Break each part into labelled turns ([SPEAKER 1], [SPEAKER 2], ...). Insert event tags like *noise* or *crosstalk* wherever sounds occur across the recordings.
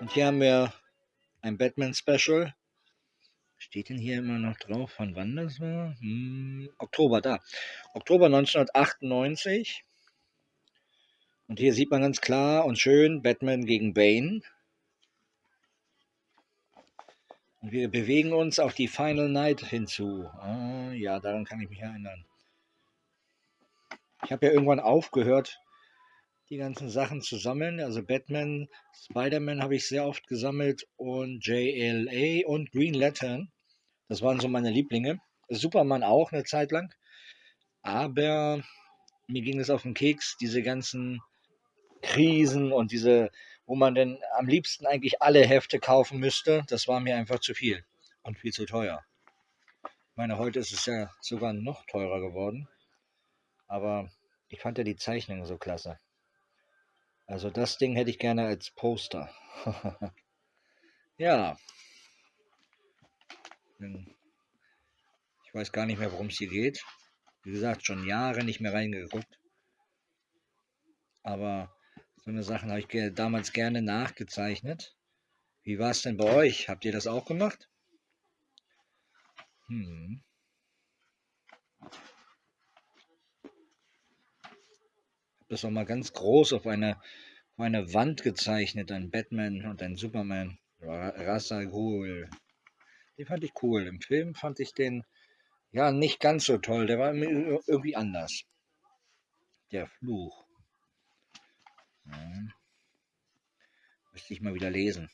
[SPEAKER 1] Und hier haben wir ein Batman-Special. Steht denn hier immer noch drauf, von wann das war? Hm, Oktober, da. Oktober 1998. Und hier sieht man ganz klar und schön Batman gegen Bane. Und wir bewegen uns auf die Final Night hinzu. Ah, ja, daran kann ich mich erinnern. Ich habe ja irgendwann aufgehört, die ganzen Sachen zu sammeln. Also Batman, Spider-Man habe ich sehr oft gesammelt und JLA und Green Lantern. Das waren so meine Lieblinge. Superman auch eine Zeit lang. Aber mir ging es auf den Keks, diese ganzen Krisen und diese wo man denn am liebsten eigentlich alle Hefte kaufen müsste, das war mir einfach zu viel und viel zu teuer. Ich meine, heute ist es ja sogar noch teurer geworden, aber ich fand ja die Zeichnung so klasse. Also das Ding hätte ich gerne als Poster. *laughs* ja. Ich weiß gar nicht mehr, worum es hier geht. Wie gesagt, schon Jahre nicht mehr reingeguckt. Aber so eine Sachen habe ich damals gerne nachgezeichnet. Wie war es denn bei euch? Habt ihr das auch gemacht? Hm. Das auch mal ganz groß auf eine, auf eine Wand gezeichnet, ein Batman und ein Superman. Rasa Ghul. Den fand ich cool. Im Film fand ich den ja nicht ganz so toll. Der war irgendwie anders. Der Fluch. Ja. Müsste ich mal wieder lesen.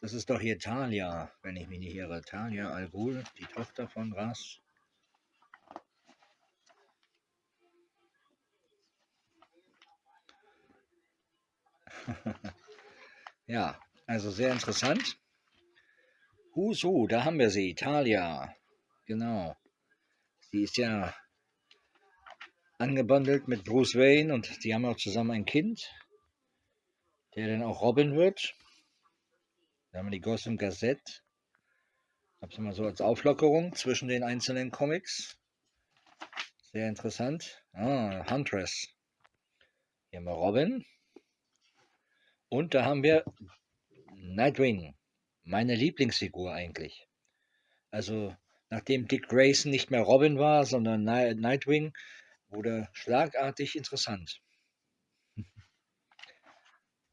[SPEAKER 1] Das ist doch hier Talia, wenn ich mich nicht irre. Talia Al Ghul, die Tochter von Ras. *laughs* ja, also sehr interessant. Husu, da haben wir sie, Talia. Genau. Sie ist ja angebandelt mit Bruce Wayne und die haben auch zusammen ein Kind, der dann auch Robin wird. Da haben wir die Gotham Gazette. Hab's mal so als Auflockerung zwischen den einzelnen Comics. Sehr interessant. Ah, Huntress. Hier haben wir Robin. Und da haben wir Nightwing. Meine Lieblingsfigur eigentlich. Also, nachdem Dick Grayson nicht mehr Robin war, sondern Nightwing, wurde schlagartig interessant. *laughs*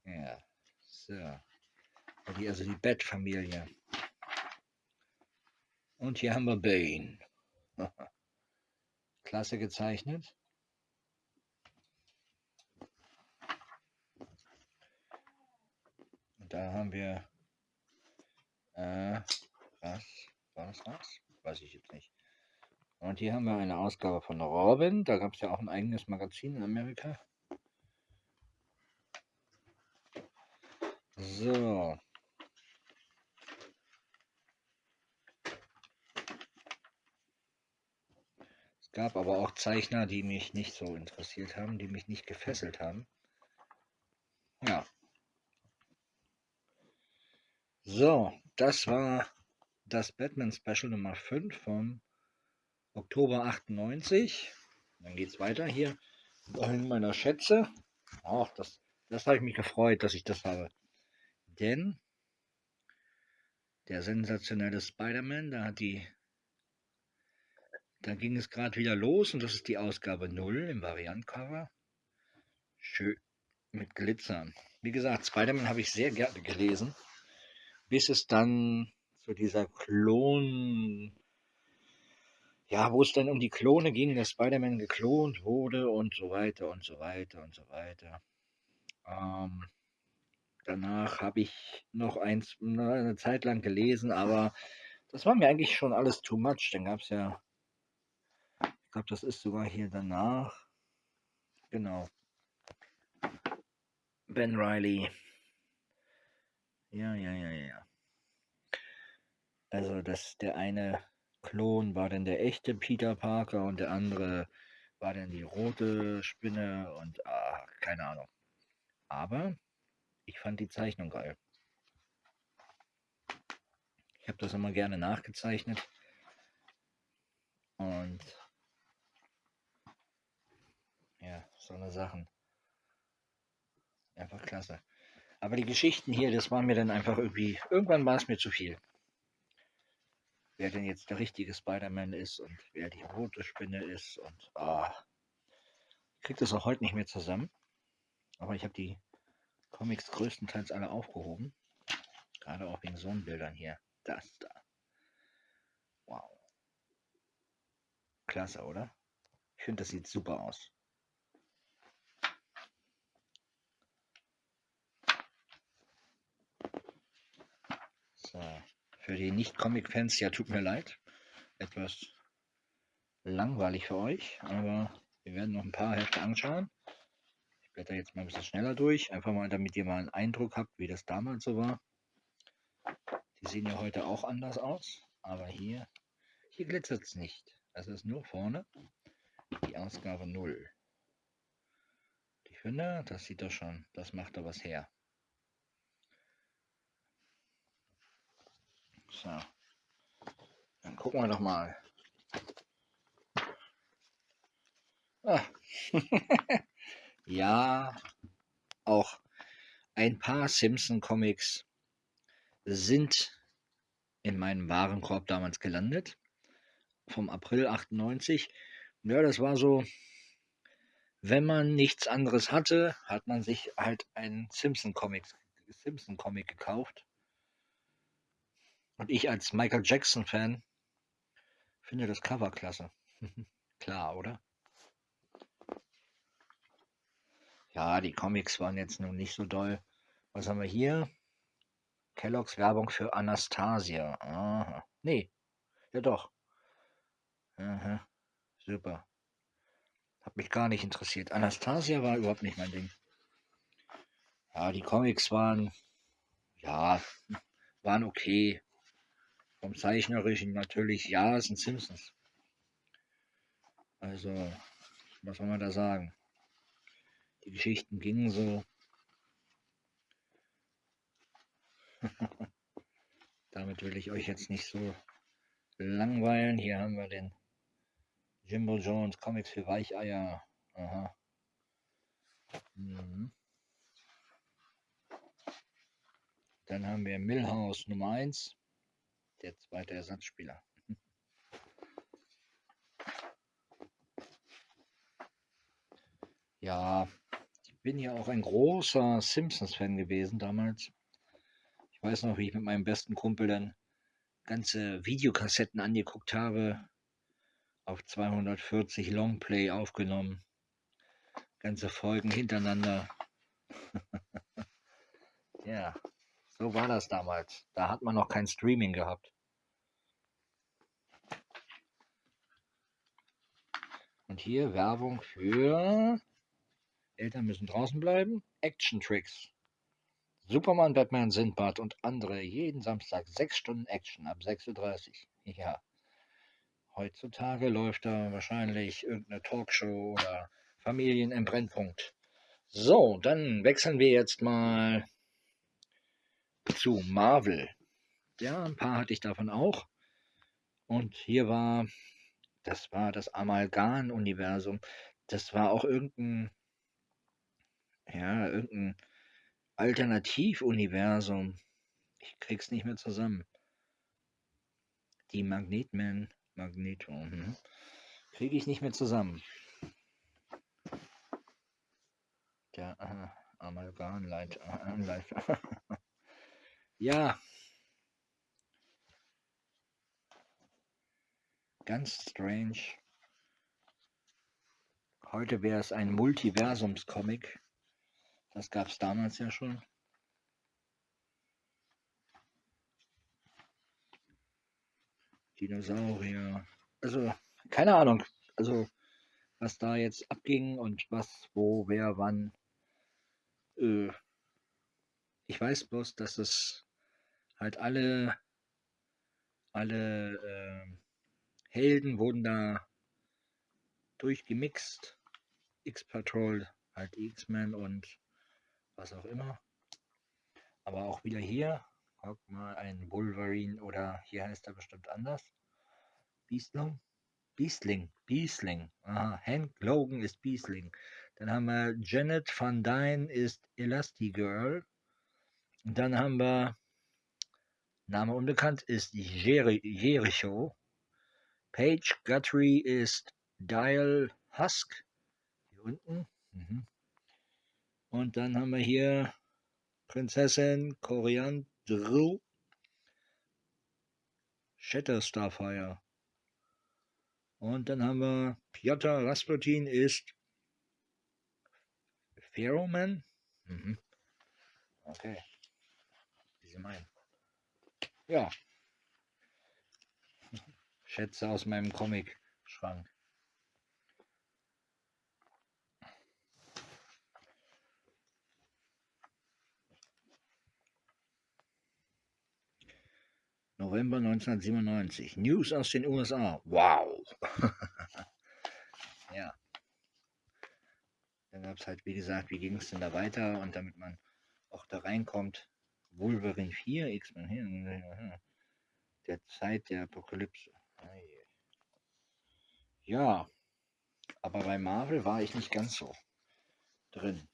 [SPEAKER 1] ja, so. Also die Bat-Familie. Und hier haben wir Bane. *laughs* Klasse gezeichnet. Da haben wir äh, was? War das was? Weiß ich jetzt nicht. Und hier haben wir eine Ausgabe von Robin. Da gab es ja auch ein eigenes Magazin in Amerika. So. Es gab aber auch Zeichner, die mich nicht so interessiert haben, die mich nicht gefesselt haben. Ja. So, das war das Batman Special Nummer 5 vom Oktober 98. Dann geht es weiter hier in meiner Schätze. Ach, das, das habe ich mich gefreut, dass ich das habe. Denn der sensationelle Spider-Man, da hat die da ging es gerade wieder los und das ist die Ausgabe 0 im Variantcover. Schön mit Glitzern. Wie gesagt, Spider-Man habe ich sehr gerne gelesen, bis es dann zu dieser Klon ja, wo es dann um die Klone ging, dass Spider-Man geklont wurde und so weiter und so weiter und so weiter. Ähm, danach habe ich noch eins, eine Zeit lang gelesen, aber das war mir eigentlich schon alles too much. Dann gab es ja, ich glaube, das ist sogar hier danach. Genau. Ben Riley. Ja, ja, ja, ja. Also, dass der eine Klon war dann der echte Peter Parker und der andere war dann die rote Spinne und ah, keine Ahnung. Aber ich fand die Zeichnung geil. Ich habe das immer gerne nachgezeichnet. Und ja, so eine Sachen. Einfach klasse. Aber die Geschichten hier, das war mir dann einfach irgendwie, irgendwann war es mir zu viel. Wer denn jetzt der richtige Spider-Man ist und wer die rote Spinne ist und ah, ich krieg das auch heute nicht mehr zusammen. Aber ich habe die Comics größtenteils alle aufgehoben. Gerade auch wegen so Bildern hier. Das da. Wow. Klasse, oder? Ich finde, das sieht super aus. So. Für die Nicht-Comic-Fans, ja, tut mir leid. Etwas langweilig für euch, aber wir werden noch ein paar Hefte anschauen. Ich blätter jetzt mal ein bisschen schneller durch, einfach mal, damit ihr mal einen Eindruck habt, wie das damals so war. Die sehen ja heute auch anders aus, aber hier, hier glitzert es nicht. Das ist nur vorne die Ausgabe 0. Ich finde, das sieht doch schon, das macht da was her. So. Dann gucken wir doch mal. Ah. *laughs* ja, auch ein paar Simpson-Comics sind in meinem Warenkorb damals gelandet. Vom April 98. Ja, das war so, wenn man nichts anderes hatte, hat man sich halt einen Simpson-Comic Simpson -Comic gekauft. Und ich als Michael Jackson-Fan finde das Cover klasse. *laughs* Klar, oder? Ja, die Comics waren jetzt nun nicht so doll. Was haben wir hier? Kelloggs Werbung für Anastasia. Aha. Nee, ja doch. Aha. Super. Hat mich gar nicht interessiert. Anastasia war überhaupt nicht mein Ding. Ja, die Comics waren, ja, waren okay. Vom Zeichnerischen natürlich, ja, es sind Simpsons. Also, was soll man da sagen? Die Geschichten gingen so. *laughs* Damit will ich euch jetzt nicht so langweilen. Hier haben wir den Jimbo Jones Comics für Weicheier. Aha. Mhm. Dann haben wir Millhouse Nummer 1 der zweite Ersatzspieler. Ja, ich bin ja auch ein großer Simpsons-Fan gewesen damals. Ich weiß noch, wie ich mit meinem besten Kumpel dann ganze Videokassetten angeguckt habe, auf 240 Longplay aufgenommen, ganze Folgen hintereinander. *laughs* ja. So war das damals. Da hat man noch kein Streaming gehabt. Und hier Werbung für Eltern müssen draußen bleiben. Action Tricks. Superman, Batman, Sindbad und andere jeden Samstag sechs Stunden Action ab 6.30 Uhr. Ja. Heutzutage läuft da wahrscheinlich irgendeine Talkshow oder Familien im Brennpunkt. So, dann wechseln wir jetzt mal zu Marvel. Ja, ein paar hatte ich davon auch. Und hier war, das war das Amalgam-Universum. Das war auch irgendein, ja, irgendein Alternativuniversum. Ich krieg's nicht mehr zusammen. Die Magnetman, Magneto, hm. kriege ich nicht mehr zusammen. Der äh, Amalgam-Leiter. Äh, *laughs* Ja. Ganz strange. Heute wäre es ein Multiversums-Comic. Das gab es damals ja schon. Dinosaurier. Also, keine Ahnung. Also, was da jetzt abging und was, wo, wer, wann. Äh, ich weiß bloß, dass es halt alle, alle äh, Helden wurden da durchgemixt. X-Patrol, halt X-Men und was auch immer. Aber auch wieder hier, guck mal, ein Wolverine oder hier heißt er bestimmt anders. Beastling? Beastling, Beastling. Aha, Hank Logan ist Beastling. Dann haben wir Janet Van Dyne ist Elastigirl. Und dann haben wir, Name unbekannt, ist Jeri Jericho. Page Guthrie ist Dial Husk. Hier unten. Mhm. Und dann haben wir hier Prinzessin Coriandru. Shatter Starfire. Und dann haben wir Piotr Rasputin ist Ferroman. Mhm. Okay. Wie Sie meinen. Ja. Schätze aus meinem Comic-Schrank. November 1997. News aus den USA. Wow. *laughs* ja. Dann gab es halt, wie gesagt, wie ging es denn da weiter? Und damit man auch da reinkommt, Wolverine 4, X-Men der Zeit der Apokalypse. Ja, aber bei Marvel war ich nicht ganz so drin.